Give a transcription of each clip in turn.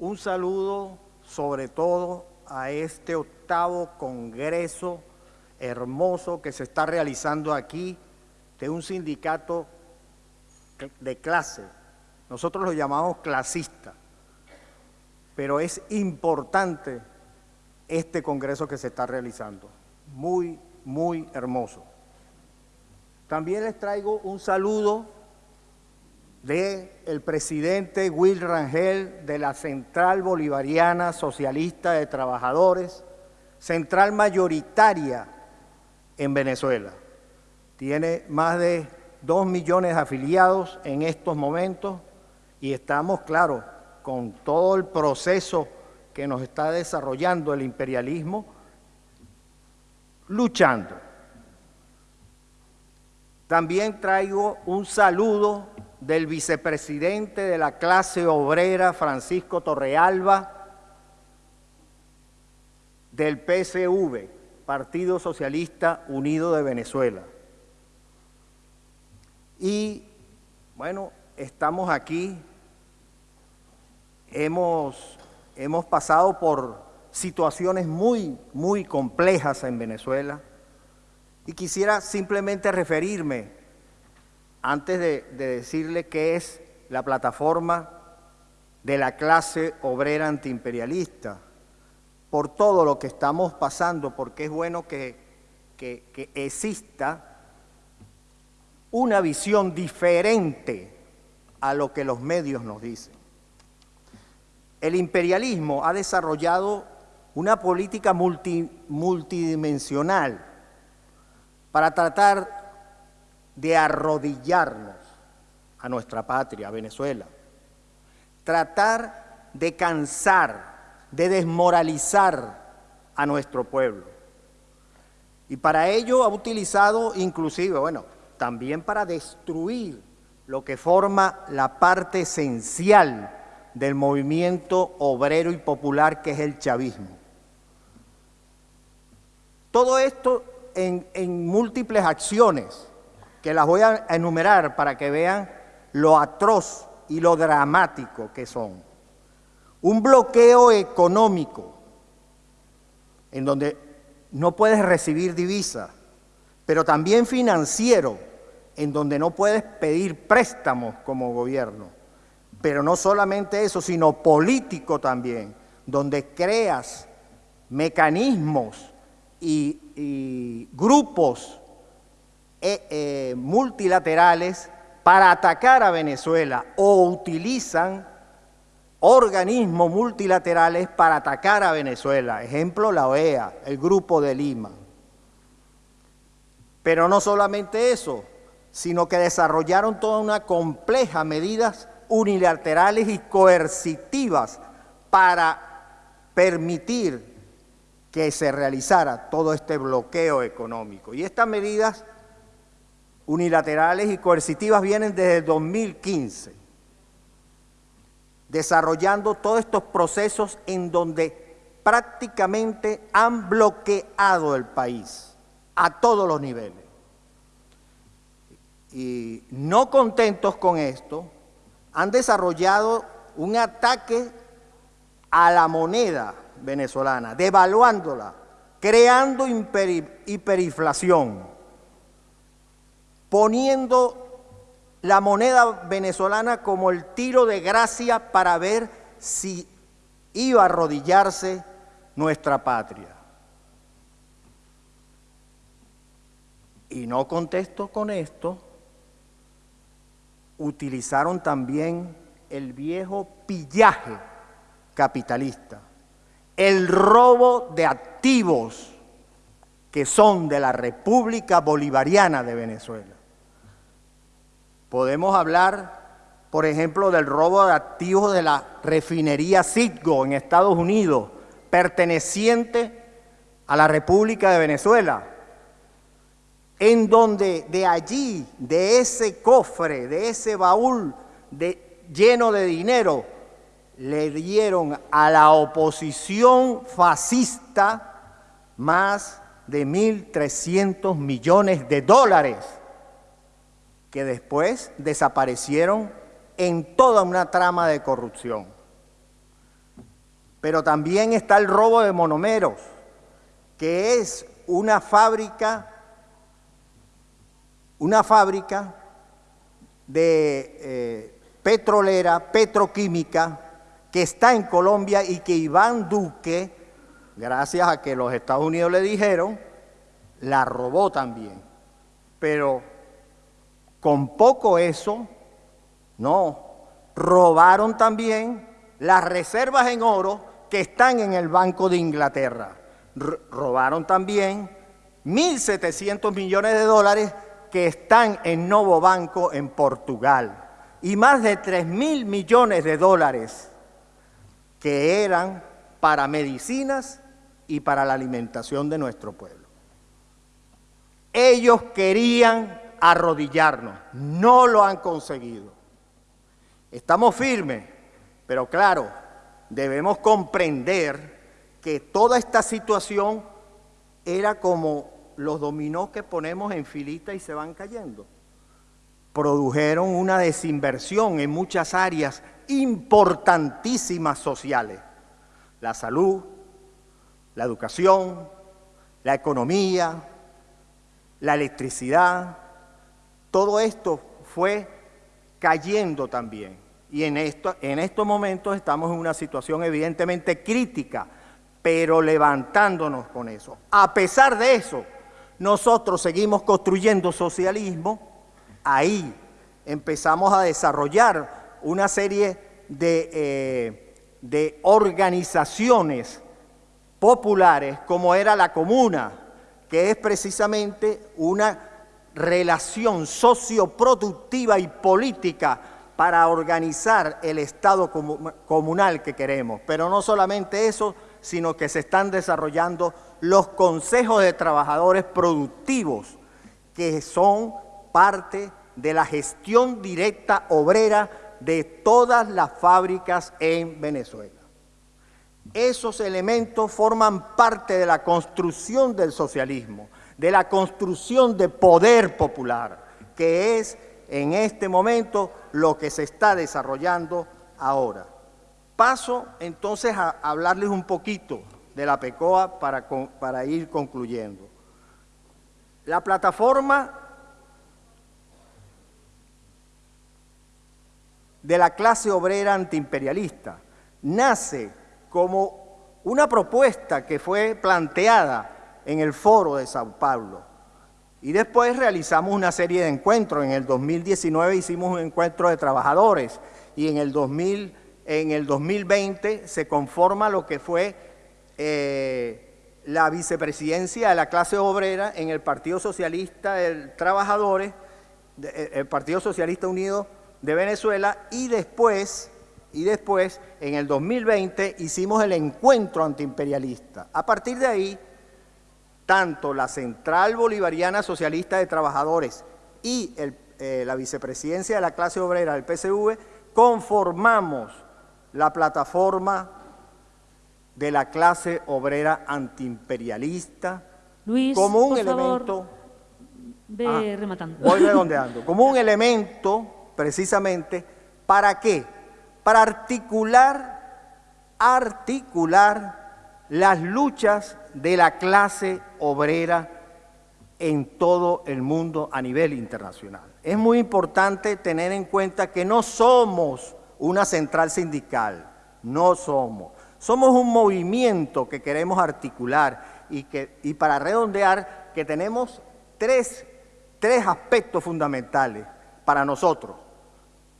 Un saludo sobre todo a este octavo congreso hermoso que se está realizando aquí de un sindicato de clase. Nosotros lo llamamos clasista, pero es importante este congreso que se está realizando. Muy, muy hermoso. También les traigo un saludo del el presidente Will Rangel de la Central Bolivariana Socialista de Trabajadores, central mayoritaria en Venezuela. Tiene más de dos millones de afiliados en estos momentos y estamos, claro, con todo el proceso que nos está desarrollando el imperialismo, luchando. También traigo un saludo del vicepresidente de la clase obrera, Francisco Torrealba, del PSV, Partido Socialista Unido de Venezuela. Y bueno, estamos aquí, hemos, hemos pasado por situaciones muy, muy complejas en Venezuela y quisiera simplemente referirme antes de, decirle qué es la plataforma de la clase obrera antiimperialista, por todo lo que estamos pasando, porque es bueno que, que exista una visión diferente a lo que los medios nos dicen. El imperialismo ha desarrollado una política multidimensional para tratar de arrodillarnos a nuestra patria, a Venezuela. Tratar de cansar, de desmoralizar a nuestro pueblo. Y para ello ha utilizado inclusive, bueno, también para destruir lo que forma la parte esencial del movimiento obrero y popular que es el chavismo. Todo esto en, en múltiples acciones que las voy a enumerar para que vean lo atroz y lo dramático que son. Un bloqueo económico en donde no puedes recibir divisas, pero también financiero, en donde no puedes pedir préstamos como gobierno. Pero no solamente eso, sino político también, donde creas mecanismos y, y grupos eh, eh, multilaterales para atacar a Venezuela o utilizan organismos multilaterales para atacar a Venezuela. Ejemplo, la OEA, el Grupo de Lima. Pero no solamente eso, sino que desarrollaron toda una compleja medidas unilaterales y coercitivas para permitir que se realizara todo este bloqueo económico. Y estas medidas unilaterales y coercitivas vienen desde 2015, desarrollando todos estos procesos en donde prácticamente han bloqueado el país a todos los niveles. Y no contentos con esto, han desarrollado un ataque a la moneda venezolana, devaluándola, creando hiperinflación poniendo la moneda venezolana como el tiro de gracia para ver si iba a arrodillarse nuestra patria. Y no contesto con esto, utilizaron también el viejo pillaje capitalista, el robo de activos que son de la República Bolivariana de Venezuela. Podemos hablar, por ejemplo, del robo de activos de la refinería Citgo en Estados Unidos, perteneciente a la República de Venezuela, en donde de allí, de ese cofre, de ese baúl lleno de dinero, le dieron a la oposición fascista más de 1.300 millones de dólares que después desaparecieron en toda una trama de corrupción. Pero también está el robo de monomeros, que es una fábrica, una fábrica de eh, petrolera, petroquímica, que está en Colombia y que Iván Duque, gracias a que los Estados Unidos le dijeron, la robó también. Pero con poco eso, no, robaron también las reservas en oro que están en el Banco de Inglaterra. robaron también 1.700 millones de dólares que están en Novo Banco en Portugal y más de 3 mil millones de dólares que eran para medicinas y para la alimentación de nuestro pueblo. Ellos querían arrodillarnos, no lo han conseguido. Estamos firmes, pero claro, debemos comprender que toda esta situación era como los dominó que ponemos en filita y se van cayendo. Produjeron una desinversión en muchas áreas importantísimas sociales. La salud, la educación, la economía, la electricidad, todo esto fue cayendo también. Y en, esto, en estos momentos estamos en una situación evidentemente crítica, pero levantándonos con eso. A pesar de eso, nosotros seguimos construyendo socialismo, ahí empezamos a desarrollar una serie de, eh, de organizaciones populares como era la comuna, que es precisamente una relación socioproductiva y política para organizar el Estado comunal que queremos. Pero no solamente eso, sino que se están desarrollando los consejos de trabajadores productivos, que son parte de la gestión directa obrera de todas las fábricas en Venezuela. Esos elementos forman parte de la construcción del socialismo, de la construcción de poder popular, que es en este momento lo que se está desarrollando ahora. Paso entonces a hablarles un poquito de la PECOA para, para ir concluyendo. La plataforma de la clase obrera antiimperialista. Nace como una propuesta que fue planteada en el foro de Sao Paulo. Y después realizamos una serie de encuentros. En el 2019 hicimos un encuentro de trabajadores y en el, 2000, en el 2020 se conforma lo que fue eh, la vicepresidencia de la clase obrera en el Partido Socialista de Trabajadores, eh, el Partido Socialista Unido de Venezuela y después, y después, en el 2020, hicimos el encuentro antiimperialista. A partir de ahí, tanto la Central Bolivariana Socialista de Trabajadores y eh, la vicepresidencia de la clase obrera del PCV conformamos la plataforma de la clase obrera antiimperialista Luis, como un por elemento... Favor, ve Ah, rematando. Voy redondeando. Como un elemento precisamente, ¿para qué? Para articular, articular las luchas de la clase obrera en todo el mundo a nivel internacional. Es muy importante tener en cuenta que no somos una central sindical, no somos. Somos un movimiento que queremos articular y, que, y para redondear que tenemos tres, tres aspectos fundamentales para nosotros.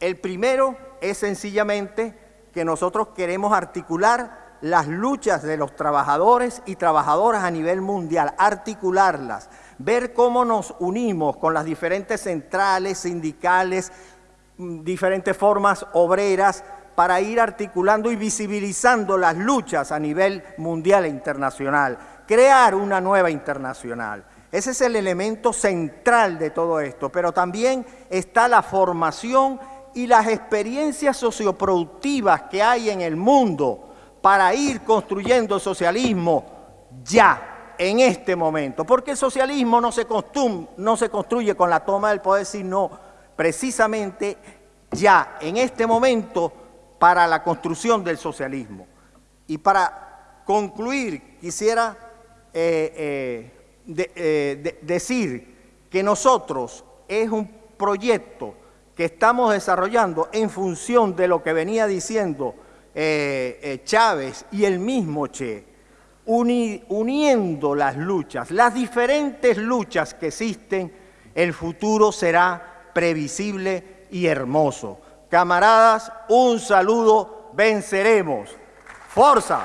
El primero es sencillamente que nosotros queremos articular las luchas de los trabajadores y trabajadoras a nivel mundial, articularlas, ver cómo nos unimos con las diferentes centrales, sindicales, mm, diferentes formas obreras para ir articulando y visibilizando las luchas a nivel mundial e internacional, crear una nueva internacional. Ese es el elemento central de todo esto, pero también está la formación y las experiencias socioproductivas que hay en el mundo para ir construyendo socialismo ya, en este momento. Porque el socialismo no se, no se construye con la toma del poder, sino precisamente ya, en este momento, para la construcción del socialismo. Y para concluir, quisiera eh, eh, eh, de- decir que nosotros es un proyecto que estamos desarrollando en función de lo que venía diciendo eh, eh, Chávez y el mismo Che, uni- uniendo las luchas, las diferentes luchas que existen, el futuro será previsible y hermoso. Camaradas, un saludo, venceremos. ¡Forza!